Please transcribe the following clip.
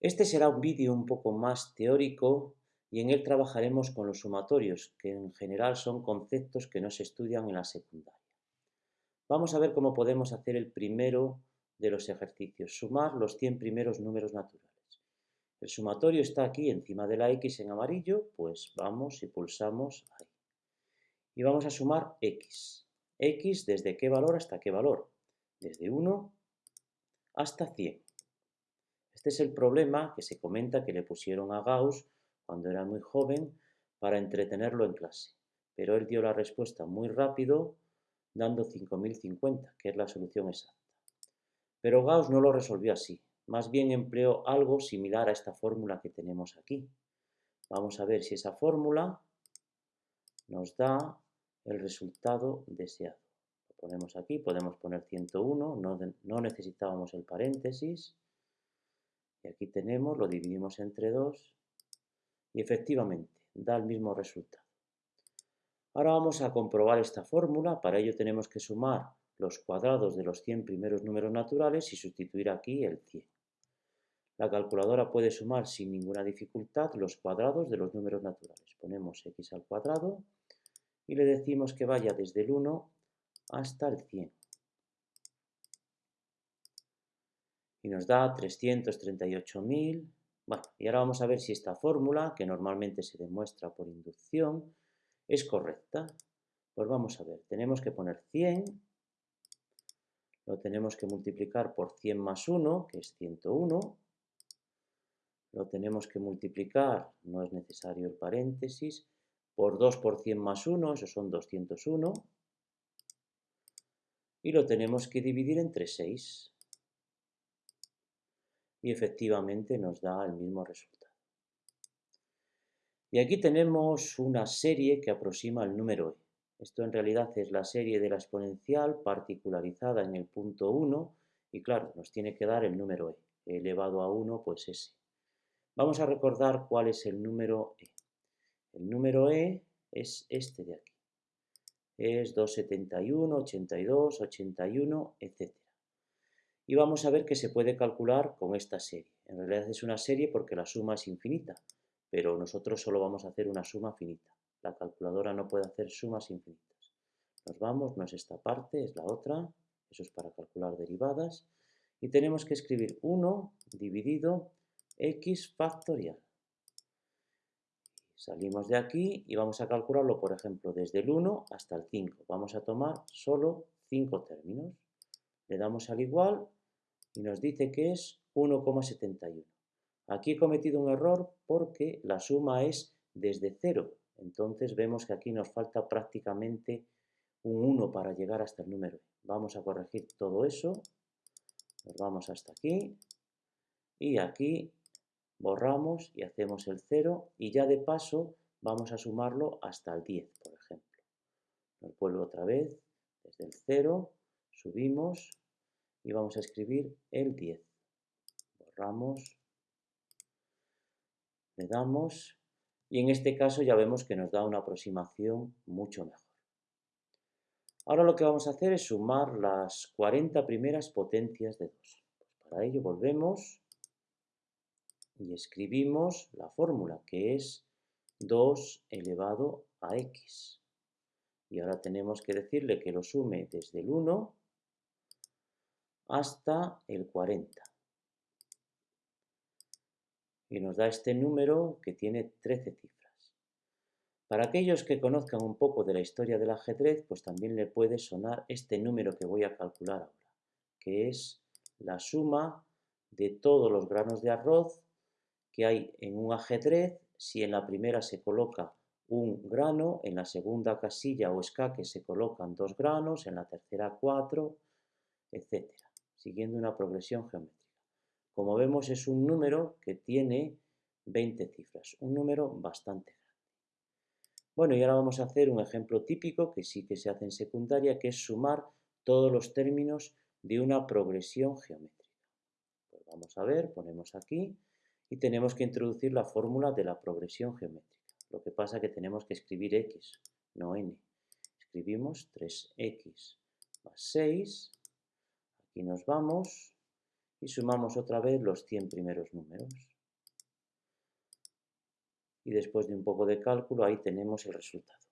Este será un vídeo un poco más teórico y en él trabajaremos con los sumatorios, que en general son conceptos que no se estudian en la secundaria. Vamos a ver cómo podemos hacer el primero de los ejercicios, sumar los 100 primeros números naturales. El sumatorio está aquí encima de la X en amarillo, pues vamos y pulsamos ahí. Y vamos a sumar X. X desde qué valor hasta qué valor. Desde 1 hasta 100. Este es el problema que se comenta que le pusieron a Gauss cuando era muy joven para entretenerlo en clase. Pero él dio la respuesta muy rápido dando 5050, que es la solución exacta. Pero Gauss no lo resolvió así, más bien empleó algo similar a esta fórmula que tenemos aquí. Vamos a ver si esa fórmula nos da el resultado deseado. Lo ponemos aquí, podemos poner 101, no, no necesitábamos el paréntesis. Y aquí tenemos, lo dividimos entre 2 y efectivamente da el mismo resultado. Ahora vamos a comprobar esta fórmula, para ello tenemos que sumar los cuadrados de los 100 primeros números naturales y sustituir aquí el 100. La calculadora puede sumar sin ninguna dificultad los cuadrados de los números naturales. Ponemos x al cuadrado y le decimos que vaya desde el 1 hasta el 100. Y nos da 338.000. Bueno, y ahora vamos a ver si esta fórmula, que normalmente se demuestra por inducción, es correcta. Pues vamos a ver, tenemos que poner 100, lo tenemos que multiplicar por 100 más 1, que es 101, lo tenemos que multiplicar, no es necesario el paréntesis, por 2 por 100 más 1, eso son 201, y lo tenemos que dividir entre 6 y efectivamente nos da el mismo resultado. Y aquí tenemos una serie que aproxima el número e. Esto en realidad es la serie de la exponencial particularizada en el punto 1 y claro, nos tiene que dar el número e. elevado a 1, pues ese. Vamos a recordar cuál es el número e. El número e es este de aquí. Es 271, 82, 81, etc y vamos a ver que se puede calcular con esta serie. En realidad es una serie porque la suma es infinita, pero nosotros solo vamos a hacer una suma finita. La calculadora no puede hacer sumas infinitas. Nos vamos, no es esta parte, es la otra, eso es para calcular derivadas, y tenemos que escribir 1 dividido x factorial. Salimos de aquí y vamos a calcularlo, por ejemplo, desde el 1 hasta el 5. Vamos a tomar solo 5 términos. Le damos al igual y nos dice que es 1,71. Aquí he cometido un error porque la suma es desde 0. Entonces vemos que aquí nos falta prácticamente un 1 para llegar hasta el número. Vamos a corregir todo eso. Nos vamos hasta aquí. Y aquí borramos y hacemos el 0. Y ya de paso vamos a sumarlo hasta el 10, por ejemplo. Nos vuelvo otra vez desde el 0. Subimos y vamos a escribir el 10. Borramos, le damos y en este caso ya vemos que nos da una aproximación mucho mejor. Ahora lo que vamos a hacer es sumar las 40 primeras potencias de 2. Pues para ello volvemos y escribimos la fórmula que es 2 elevado a x. Y ahora tenemos que decirle que lo sume desde el 1 hasta el 40. Y nos da este número que tiene 13 cifras. Para aquellos que conozcan un poco de la historia del ajedrez, pues también le puede sonar este número que voy a calcular ahora, que es la suma de todos los granos de arroz que hay en un ajedrez, si en la primera se coloca un grano, en la segunda casilla o escaque se colocan dos granos, en la tercera cuatro, etc siguiendo una progresión geométrica. Como vemos es un número que tiene 20 cifras, un número bastante grande. Bueno, y ahora vamos a hacer un ejemplo típico que sí que se hace en secundaria, que es sumar todos los términos de una progresión geométrica. Pues vamos a ver, ponemos aquí y tenemos que introducir la fórmula de la progresión geométrica. Lo que pasa es que tenemos que escribir x, no n. Escribimos 3x más 6 Aquí nos vamos y sumamos otra vez los 100 primeros números. Y después de un poco de cálculo ahí tenemos el resultado.